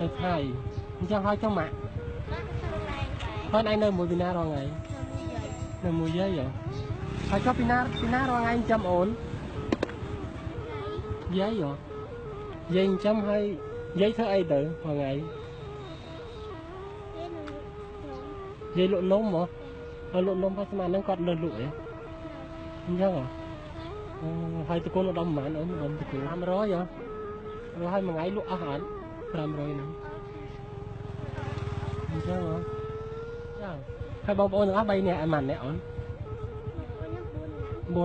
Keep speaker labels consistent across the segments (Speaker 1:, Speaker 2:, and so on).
Speaker 1: ទៅថ្ងៃអញ្ចឹងហើយចុះម៉ាក់ហើយឯងនៅមួយពីណារាល់ថ្ងៃនៅមួយយាយហ៎ហើយចុះពីណាពីណារាល់ថ្ងៃចិញ្ចឹមអូនយាយហ៎យាយចិញ្ចឹមហើយយាយធ្វើអីទៅរាល់ថ្ងៃយាយលក់នំហ៎ហើយលក់នំហើយស្មានហ្នឹងគាត់លើលក់ហ៎អញ្ចឹងហ៎អូហើយតកូនឧត្តមប៉ុន្មានអូនឧត្តមតកូន500ហ៎ rồi ហើយមួយថ្ងៃលក់អស់អត់500ហ្នឹងអញ្ចឹងហ៎ចាហើយបងប្អូនទាំងអស់3នាក់ឯម៉ាន់អ្នកអូន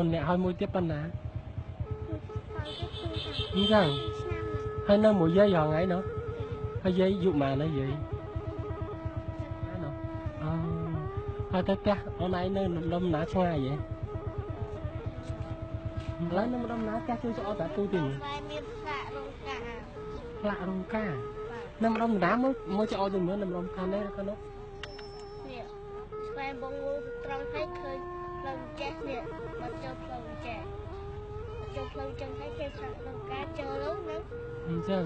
Speaker 1: 4នាក់ហើយមួយទៀតប៉ុណ្ណាអញ្ចឹងហើយនៅមួយយាយរាល់ថ្ងៃនោះហើយយាយយុម៉ានហើយយាយណានោះអូហើយទៅផ្ទះអូនឯងនៅលំណាឆ្ងាយហ៎ ឥឡូវនៅម្ដុំណាផ្ទះជួយចោលតាទូទីនេះ
Speaker 2: មានសាក់រោងការ
Speaker 1: ផ្លាក់រោងការនៅម្ដុំណាមួយមួយចោលទៅមើលនៅម្ដុំខាងនេះខាងនោះ
Speaker 2: នេះស្វែងបងងូត្រង់ឲ្យឃើញផ្លូវចេះនេះមកចូលផ្លូវចេះចូលផ្លូវចឹងឲ្យគេសាក់រោងការចូលនោះហ្នឹង
Speaker 1: អញ្ចឹង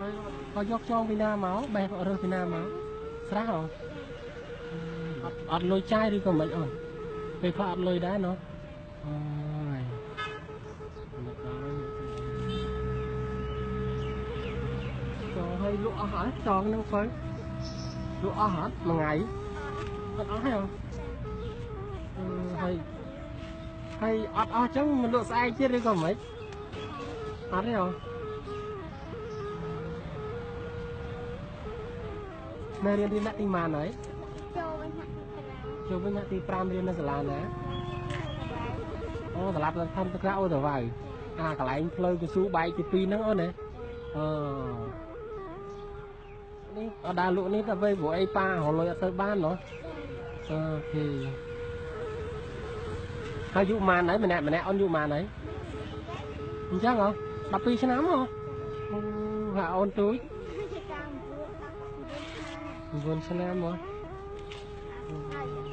Speaker 1: ហើយក៏យកចងពីណាមកបេះរើសពីណាមកស្រះហ៎អត់អត់លុយចាយឬក៏មិនអូនពេលខ្លះអត់លុយដែរណោះអូយមកដល់ ចងឲ្យលក់អស់ហើយចងហ្នឹងទៅលក់អស់អត់មួយថ្ងៃអត់អស់ហើយហ៎អឺហើយហើយអត់អស់ចឹងមិនលក់ស្អែកទៀតឬក៏មិនអត់ទេហ៎នៅរៀនរៀនដាក់ទីម៉ានហើយ
Speaker 2: ចូលវិញហាក់ទីប្រាំ
Speaker 1: ចូលវិញដាក់ទី5រៀននៅសាលាណាអូសាលាប្រធានទឹកក្រៅអូទៅវ៉ៅអាកន្លែងផ្លូវកស៊ូបែកទី2ហ្នឹងអូនណាអឺ នេះអត់ដើរលក់នេះតែពេលព្រោះអីប៉ារលុយអត់ទៅបានណោះអូខេហើយយុម៉ានហើយម្នាក់ម្នាក់អូនយុម៉ានហើយអញ្ចឹងហ៎12ឆ្នាំហ៎អូហើយអូនទូច
Speaker 2: ជាការមួយដាក់
Speaker 1: 9ឆ្នាំហ៎
Speaker 2: ហើយ